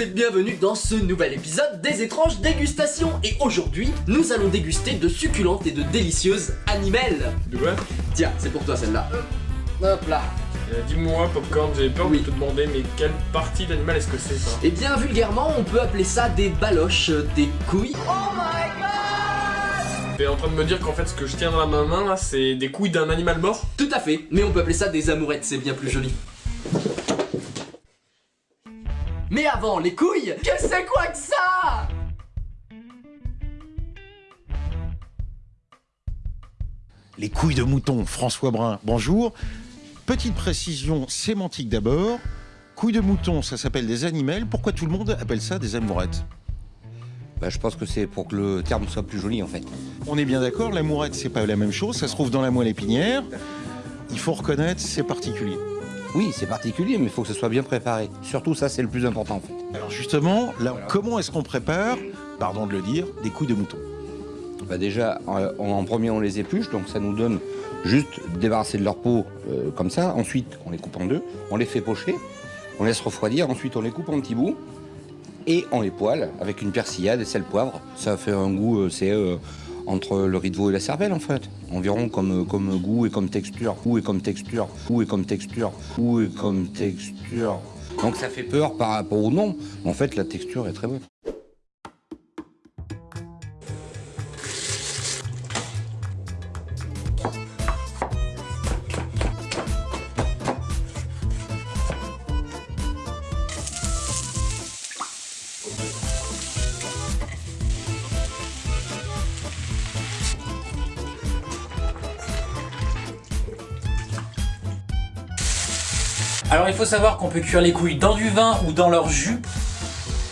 et bienvenue dans ce nouvel épisode des étranges dégustations. Et aujourd'hui, nous allons déguster de succulentes et de délicieuses animales. De quoi Tiens, c'est pour toi celle-là. Hop là. Euh, Dis-moi, Popcorn, j'avais peur Oui. de te demander, mais quelle partie d'animal est-ce que c'est ça Eh bien, vulgairement, on peut appeler ça des baloches, euh, des couilles. T'es en train de me dire qu'en fait, ce que je tiens dans ma main là, c'est des couilles d'un animal mort? Tout à fait, mais on peut appeler ça des amourettes, c'est bien plus joli Mais avant, les couilles Que c'est quoi que ça? Les couilles de mouton, François Brun, bonjour. Petite précision sémantique d'abord. Couilles de mouton, ça s'appelle des animaux. Pourquoi tout le monde appelle ça des amourettes? Bah, je pense que c'est pour que le terme soit plus joli en fait. On est bien d'accord, l'amourette, c'est pas la même chose. Ça se trouve dans la moelle épinière. Il faut reconnaître, c'est particulier. Oui, c'est particulier, mais il faut que ce soit bien préparé. Surtout ça, c'est le plus important en fait. Alors justement, là, comment est-ce qu'on prépare, pardon de le dire, des couilles de mouton? Bah, déjà, euh, en, en premier, on les épluche, donc ça nous donne juste débarrasser de leur peau euh, comme ça. Ensuite, on les coupe en deux, on les fait pocher, on laisse refroidir. Ensuite, on les coupe en petits bouts et on les poêle avec une persillade et sel poivre. Ça fait un goût, euh, c'est euh, entre le riz de veau et la cervelle en fait. Environ comme, comme goût et comme texture, goût et comme texture, goût et comme texture, goût et comme texture. Donc ça fait peur par rapport au nom. En fait, la texture est très bonne. Alors il faut savoir qu'on peut cuire les couilles dans du vin ou dans leur jus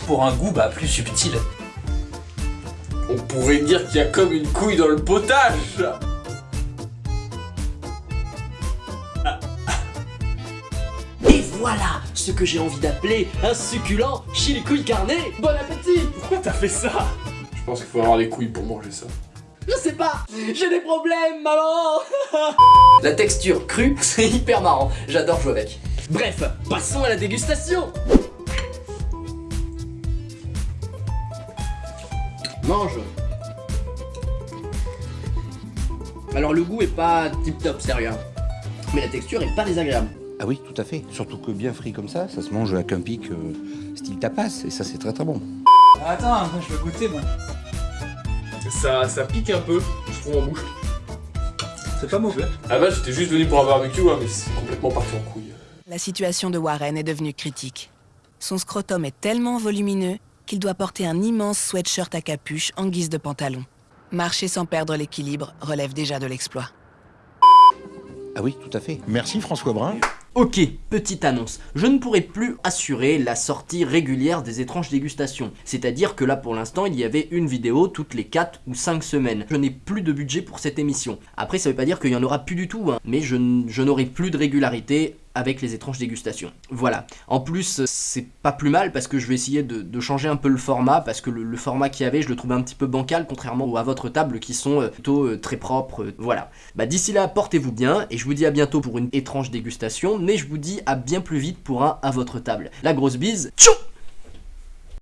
pour un goût bah, plus subtil. On pourrait dire qu'il y a comme une couille dans le potage. Et voilà ce que j'ai envie d'appeler un succulent chili couille carné. Bon appétit. Pourquoi t'as fait ça? Je pense qu'il faut avoir des couilles pour manger ça. Je sais pas, j'ai des problèmes, maman. La texture crue, c'est hyper marrant, j'adore jouer avec. Bref, passons à la dégustation Mange Alors le goût est pas tip top, sérieux. Mais la texture est pas désagréable. Ah oui, tout à fait. Surtout que bien frit comme ça, ça se mange avec un pic euh, style tapas, et ça c'est très très bon. Attends, je veux goûter moi. Ça, ça pique un peu, je trouve en bouche. C'est pas mauvais. Ah bah j'étais juste venu pour un barbecue, hein, mais c'est complètement parti en couille. La situation de Warren est devenue critique. Son scrotum est tellement volumineux qu'il doit porter un immense sweatshirt à capuche en guise de pantalon. Marcher sans perdre l'équilibre relève déjà de l'exploit. Ah oui, tout à fait. Merci François Brun. Ok, petite annonce. Je ne pourrai plus assurer la sortie régulière des étranges dégustations. C'est-à-dire que là pour l'instant il y avait une vidéo toutes les 4 ou 5 semaines. Je n'ai plus de budget pour cette émission. Après ça veut pas dire qu'il y en aura plus du tout, hein, mais je n'aurai plus de régularité avec les étranges dégustations. Voilà. En plus, c'est pas plus mal parce que je vais essayer de, changer un peu le format parce que le, format qu'il y avait, je le trouvais un petit peu bancal contrairement à votre table qui sont euh, plutôt euh, très propres. euh, voilà. Bah d'ici là, portez-vous bien et je vous dis à bientôt pour une étrange dégustation, mais je vous dis à bien plus vite pour un à votre table. La grosse bise. Tchou